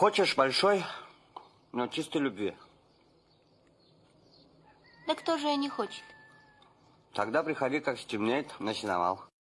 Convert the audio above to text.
Хочешь большой, но чистой любви. Да кто же ее не хочет? Тогда приходи, как стемнеет, на сеновал.